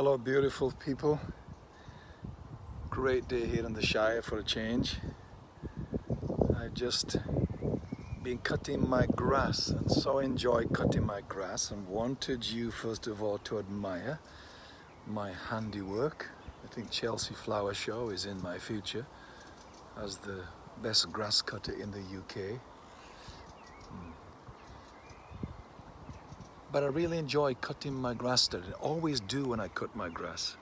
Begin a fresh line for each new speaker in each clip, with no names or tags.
Hello beautiful people. Great day here in the Shire for a change. I've just been cutting my grass and so enjoy cutting my grass and wanted you first of all to admire my handiwork. I think Chelsea Flower Show is in my future as the best grass cutter in the UK. But I really enjoy cutting my grass today. I always do when I cut my grass.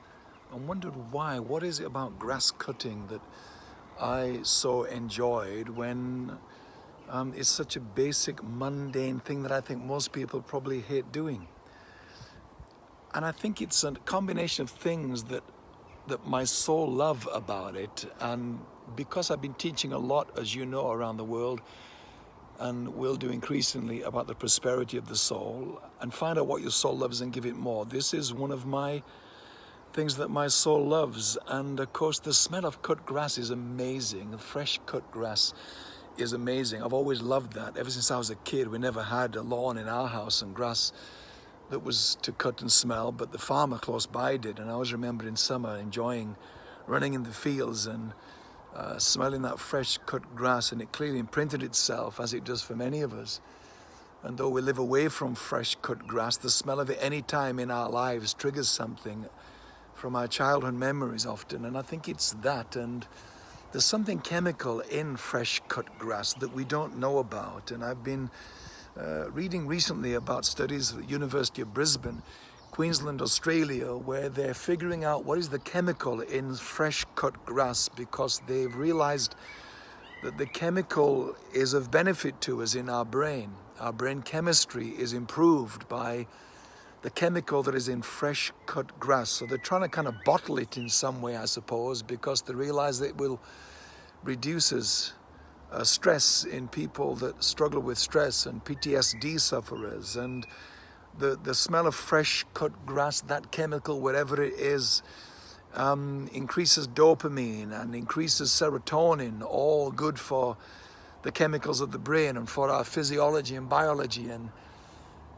I wondered why. What is it about grass cutting that I so enjoyed when um, it's such a basic, mundane thing that I think most people probably hate doing. And I think it's a combination of things that that my soul love about it. And because I've been teaching a lot, as you know, around the world, and will do increasingly about the prosperity of the soul and find out what your soul loves and give it more. This is one of my things that my soul loves. And of course, the smell of cut grass is amazing. Fresh cut grass is amazing. I've always loved that. Ever since I was a kid, we never had a lawn in our house and grass that was to cut and smell, but the farmer close by did. And I always remember in summer enjoying running in the fields and uh, smelling that fresh cut grass and it clearly imprinted itself as it does for many of us. And though we live away from fresh cut grass, the smell of it any time in our lives triggers something from our childhood memories often. And I think it's that. And there's something chemical in fresh cut grass that we don't know about. And I've been uh, reading recently about studies at the University of Brisbane Queensland, Australia, where they're figuring out what is the chemical in fresh cut grass because they've realized that the chemical is of benefit to us in our brain. Our brain chemistry is improved by the chemical that is in fresh cut grass. So they're trying to kind of bottle it in some way, I suppose, because they realize that it will reduces uh, stress in people that struggle with stress and PTSD sufferers and the, the smell of fresh cut grass, that chemical, whatever it is, um, increases dopamine and increases serotonin, all good for the chemicals of the brain and for our physiology and biology. And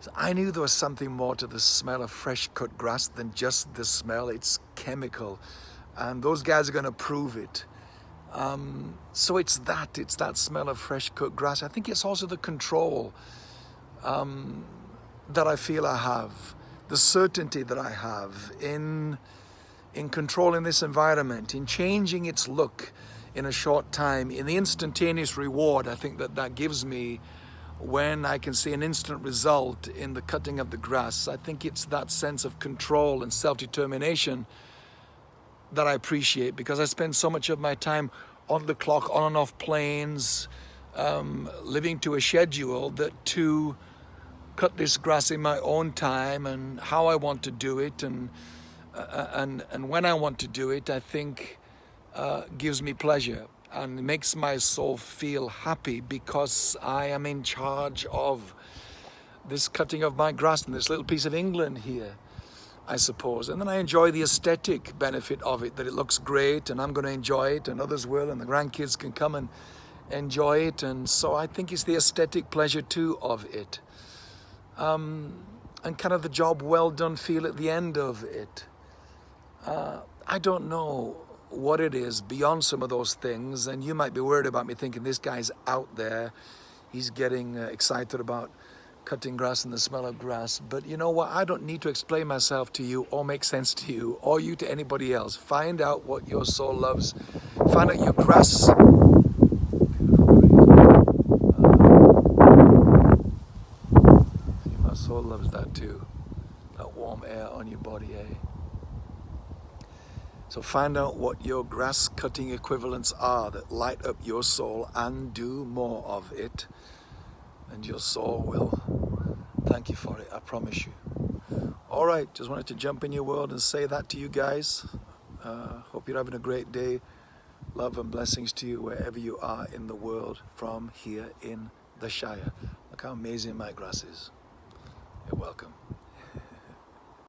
so I knew there was something more to the smell of fresh cut grass than just the smell, it's chemical. And those guys are going to prove it. Um, so it's that, it's that smell of fresh cut grass. I think it's also the control. Um, that I feel I have, the certainty that I have in, in controlling this environment, in changing its look in a short time, in the instantaneous reward I think that that gives me when I can see an instant result in the cutting of the grass. I think it's that sense of control and self-determination that I appreciate because I spend so much of my time on the clock, on and off planes, um, living to a schedule that to cut this grass in my own time and how I want to do it and uh, and and when I want to do it I think uh, gives me pleasure and makes my soul feel happy because I am in charge of this cutting of my grass in this little piece of England here I suppose. And then I enjoy the aesthetic benefit of it that it looks great and I'm going to enjoy it and others will and the grandkids can come and enjoy it. And so I think it's the aesthetic pleasure too of it um, and kind of the job well done feel at the end of it. Uh, I don't know what it is beyond some of those things, and you might be worried about me thinking this guy's out there, he's getting uh, excited about cutting grass and the smell of grass. But you know what? I don't need to explain myself to you or make sense to you or you to anybody else. Find out what your soul loves. Find out your grass soul loves that too. That warm air on your body, eh? So find out what your grass cutting equivalents are that light up your soul and do more of it. And your soul will thank you for it, I promise you. All right, just wanted to jump in your world and say that to you guys. Uh, hope you're having a great day. Love and blessings to you wherever you are in the world from here in the Shire. Look how amazing my grass is. You're welcome.